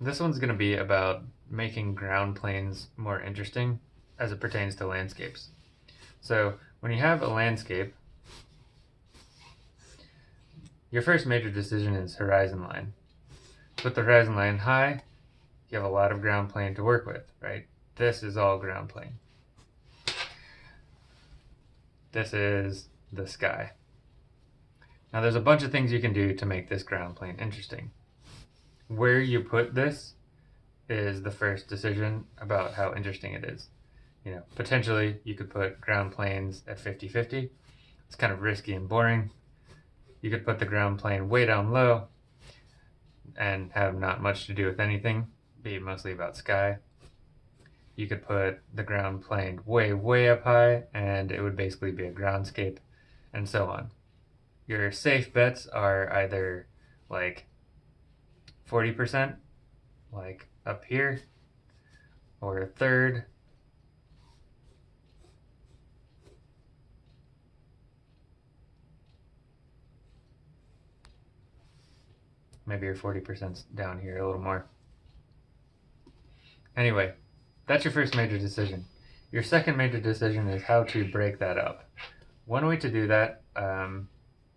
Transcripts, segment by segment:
This one's going to be about making ground planes more interesting as it pertains to landscapes. So when you have a landscape, your first major decision is horizon line. Put the horizon line high, you have a lot of ground plane to work with, right? This is all ground plane. This is the sky. Now there's a bunch of things you can do to make this ground plane interesting. Where you put this is the first decision about how interesting it is. You know, potentially you could put ground planes at 50-50. It's kind of risky and boring. You could put the ground plane way down low and have not much to do with anything, be mostly about sky. You could put the ground plane way, way up high and it would basically be a groundscape and so on. Your safe bets are either like 40%, like up here, or a third, maybe your 40% down here a little more. Anyway, that's your first major decision. Your second major decision is how to break that up. One way to do that um,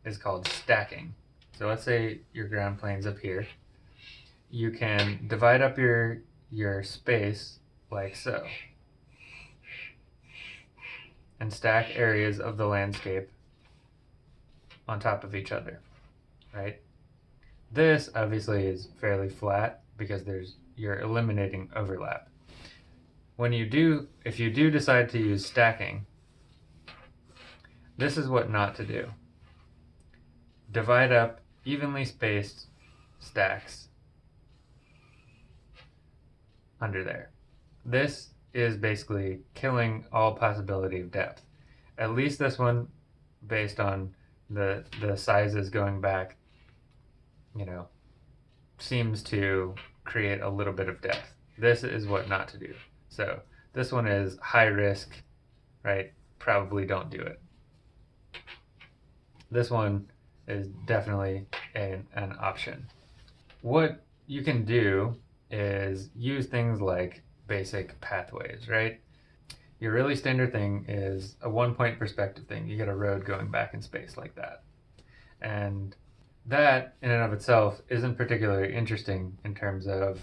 is called stacking. So let's say your ground plane's up here. You can divide up your, your space like so. And stack areas of the landscape on top of each other, right? This obviously is fairly flat because there's you're eliminating overlap. When you do, if you do decide to use stacking, this is what not to do divide up evenly spaced stacks under there. This is basically killing all possibility of depth. At least this one, based on the the sizes going back, you know, seems to create a little bit of depth. This is what not to do. So this one is high risk, right? Probably don't do it. This one is definitely an, an option. What you can do is use things like basic pathways, right? Your really standard thing is a one point perspective thing. You get a road going back in space like that. And that in and of itself isn't particularly interesting in terms of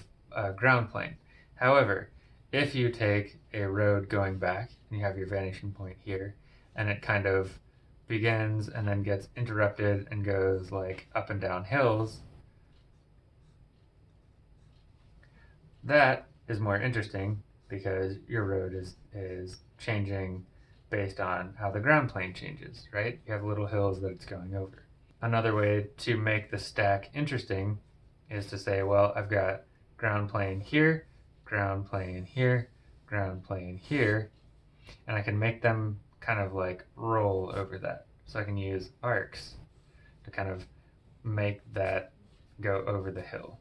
ground plane. However, if you take a road going back and you have your vanishing point here and it kind of begins and then gets interrupted and goes like up and down hills, that is more interesting because your road is, is changing based on how the ground plane changes, right? You have little hills that it's going over. Another way to make the stack interesting is to say, well, I've got ground plane here, ground plane here, ground plane here, and I can make them kind of like roll over that. So I can use arcs to kind of make that go over the hill.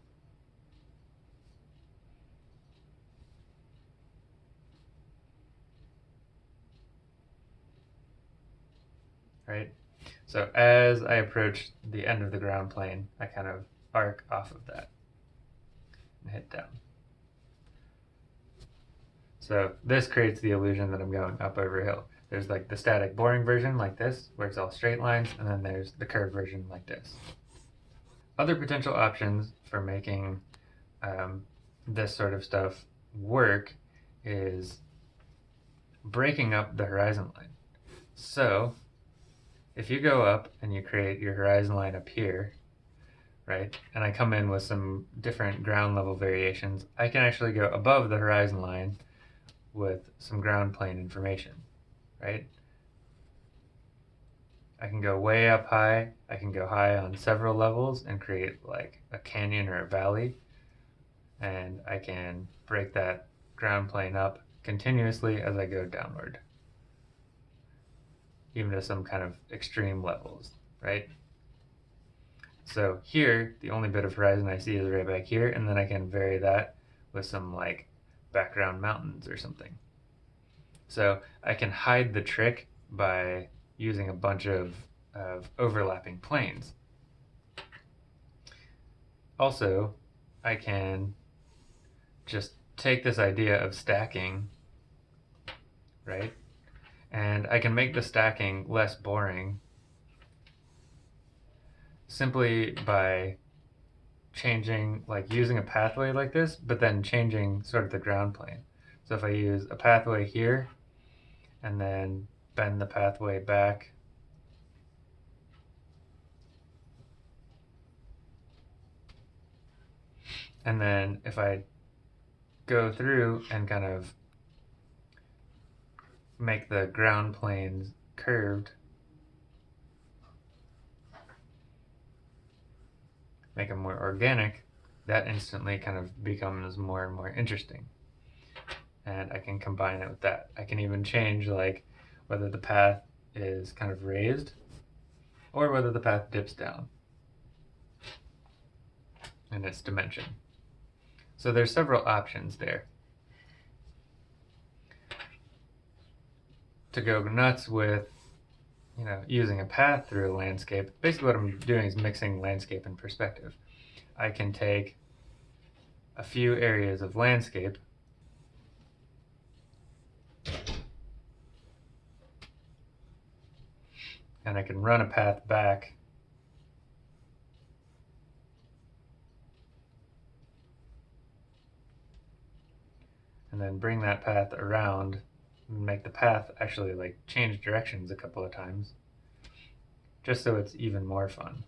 Right? So as I approach the end of the ground plane, I kind of arc off of that and hit down. So this creates the illusion that I'm going up over a hill. There's like the static boring version like this, where it's all straight lines, and then there's the curved version like this. Other potential options for making um, this sort of stuff work is breaking up the horizon line. So if you go up and you create your horizon line up here, right, and I come in with some different ground level variations, I can actually go above the horizon line with some ground plane information, right? I can go way up high, I can go high on several levels and create like a canyon or a valley, and I can break that ground plane up continuously as I go downward, even to some kind of extreme levels, right? So here, the only bit of horizon I see is right back here, and then I can vary that with some like background mountains or something. So I can hide the trick by using a bunch of, of overlapping planes. Also, I can just take this idea of stacking, right? And I can make the stacking less boring simply by changing, like using a pathway like this, but then changing sort of the ground plane. So if I use a pathway here and then bend the pathway back and then if I go through and kind of make the ground planes curved make them more organic, that instantly kind of becomes more and more interesting. And I can combine it with that. I can even change like whether the path is kind of raised or whether the path dips down in its dimension. So there's several options there. To go nuts with you know, using a path through a landscape, basically what I'm doing is mixing landscape and perspective. I can take a few areas of landscape and I can run a path back. And then bring that path around make the path actually like change directions a couple of times just so it's even more fun.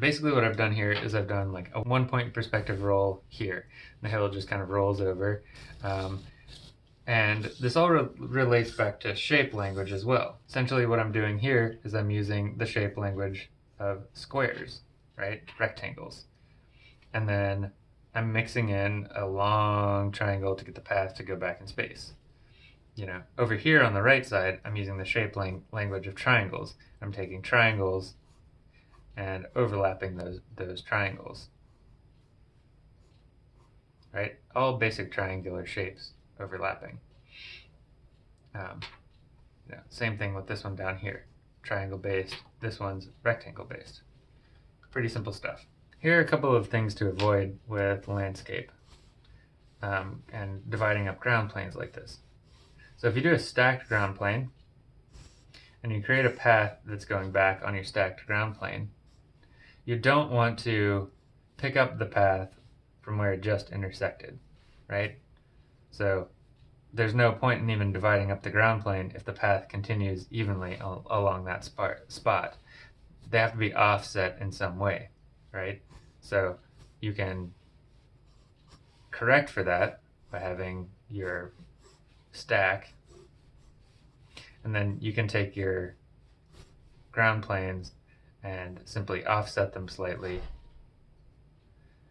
Basically what I've done here is I've done like a one point perspective roll here. The hill just kind of rolls over. Um, and this all re relates back to shape language as well. Essentially what I'm doing here is I'm using the shape language of squares, right? Rectangles. And then I'm mixing in a long triangle to get the path to go back in space. You know, over here on the right side, I'm using the shape lang language of triangles. I'm taking triangles and overlapping those, those triangles. Right? All basic triangular shapes overlapping. Um, same thing with this one down here. Triangle based. This one's rectangle based. Pretty simple stuff. Here are a couple of things to avoid with landscape um, and dividing up ground planes like this. So if you do a stacked ground plane and you create a path that's going back on your stacked ground plane, you don't want to pick up the path from where it just intersected, right? So there's no point in even dividing up the ground plane if the path continues evenly al along that spot. They have to be offset in some way, right? So you can correct for that by having your stack and then you can take your ground planes and simply offset them slightly.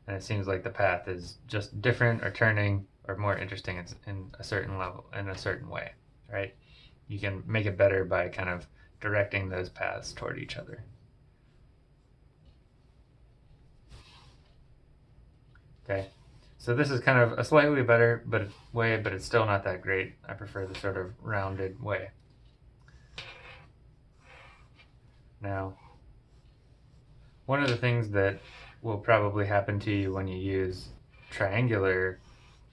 And it seems like the path is just different or turning or more interesting in a certain level, in a certain way, right? You can make it better by kind of directing those paths toward each other. Okay, so this is kind of a slightly better but way, but it's still not that great. I prefer the sort of rounded way. Now, one of the things that will probably happen to you when you use triangular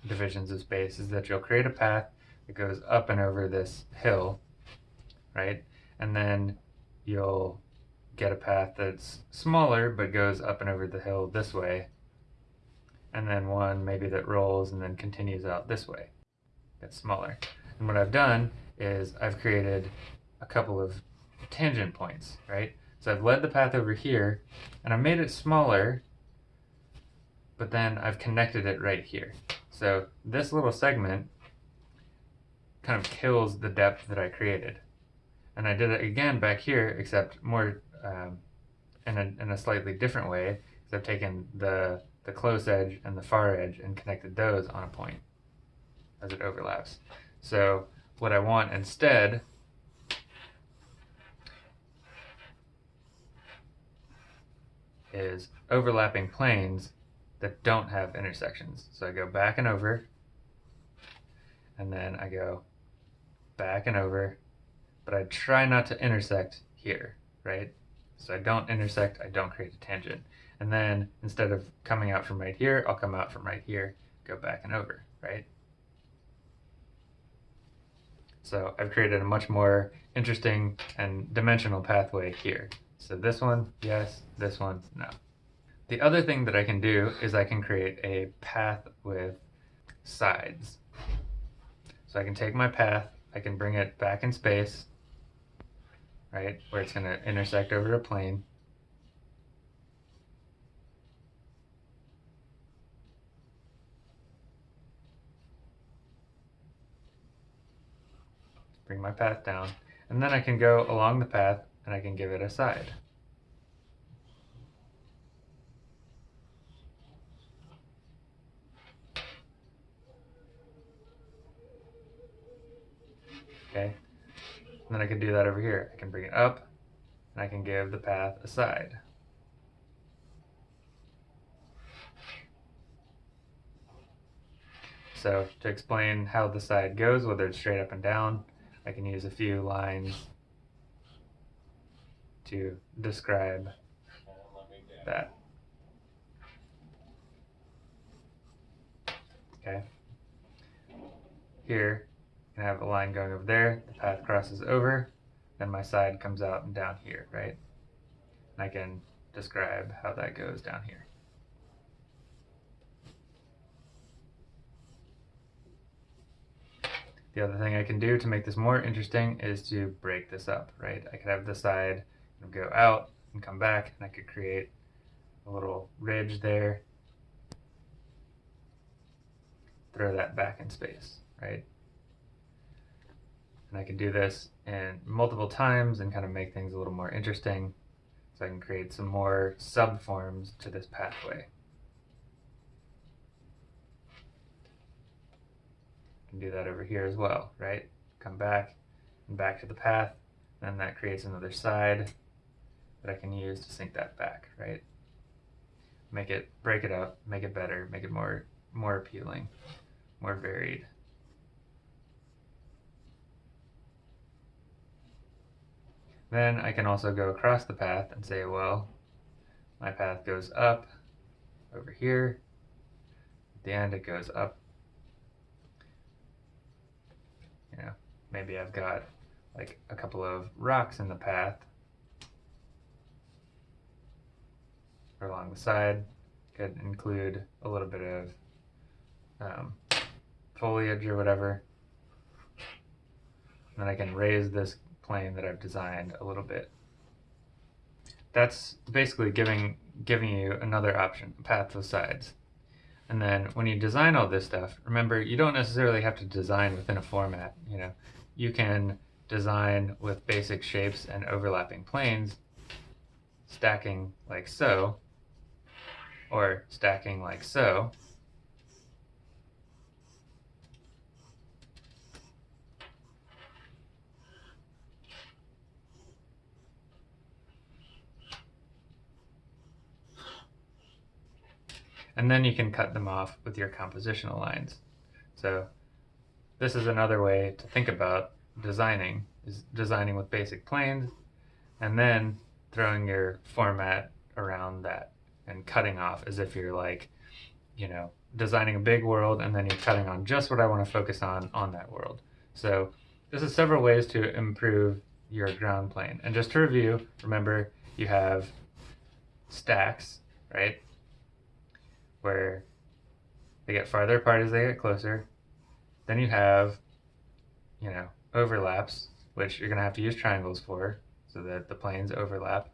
divisions of space is that you'll create a path that goes up and over this hill, right? And then you'll get a path that's smaller but goes up and over the hill this way. And then one maybe that rolls and then continues out this way. That's smaller. And what I've done is I've created a couple of tangent points, right? So I've led the path over here, and I've made it smaller, but then I've connected it right here. So this little segment kind of kills the depth that I created. And I did it again back here, except more um, in, a, in a slightly different way, because I've taken the, the close edge and the far edge and connected those on a point as it overlaps. So what I want instead is overlapping planes that don't have intersections. So I go back and over, and then I go back and over, but I try not to intersect here, right? So I don't intersect, I don't create a tangent. And then instead of coming out from right here, I'll come out from right here, go back and over, right? So I've created a much more interesting and dimensional pathway here. So this one, yes, this one, no. The other thing that I can do is I can create a path with sides. So I can take my path, I can bring it back in space, right, where it's going to intersect over a plane. Bring my path down, and then I can go along the path and I can give it a side. Okay. And then I can do that over here. I can bring it up and I can give the path a side. So to explain how the side goes, whether it's straight up and down, I can use a few lines to describe that. Okay. Here, I have a line going over there, the path crosses over, then my side comes out and down here, right? And I can describe how that goes down here. The other thing I can do to make this more interesting is to break this up, right? I could have the side go out and come back, and I could create a little ridge there. Throw that back in space, right? And I can do this and multiple times and kind of make things a little more interesting. So I can create some more subforms to this pathway. Can do that over here as well, right? Come back and back to the path. Then that creates another side that I can use to sink that back, right? Make it, break it up, make it better, make it more, more appealing, more varied. Then I can also go across the path and say, well, my path goes up over here. At the end, it goes up. You know, maybe I've got like a couple of rocks in the path or along the side. Could include a little bit of um, foliage or whatever. And then I can raise this plane that I've designed a little bit. That's basically giving giving you another option, path of sides. And then when you design all this stuff, remember you don't necessarily have to design within a format. You know, you can design with basic shapes and overlapping planes, stacking like so, or stacking like so. and then you can cut them off with your compositional lines. So this is another way to think about designing, is designing with basic planes, and then throwing your format around that and cutting off as if you're like, you know, designing a big world and then you're cutting on just what I want to focus on on that world. So this is several ways to improve your ground plane. And just to review, remember you have stacks, right? where they get farther apart as they get closer. Then you have, you know, overlaps, which you're going to have to use triangles for so that the planes overlap.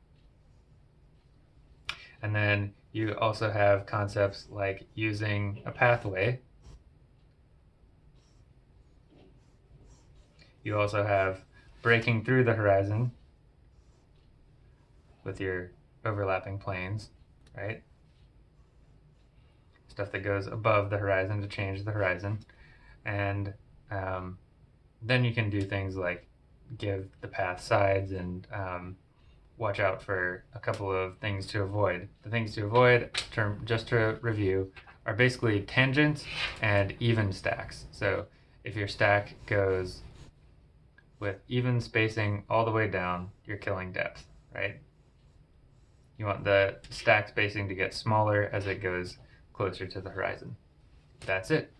And then you also have concepts like using a pathway. You also have breaking through the horizon with your overlapping planes, right? stuff that goes above the horizon to change the horizon. And um, then you can do things like give the path sides and um, watch out for a couple of things to avoid. The things to avoid, term, just to review, are basically tangents and even stacks. So if your stack goes with even spacing all the way down, you're killing depth, right? You want the stack spacing to get smaller as it goes closer to the horizon. That's it.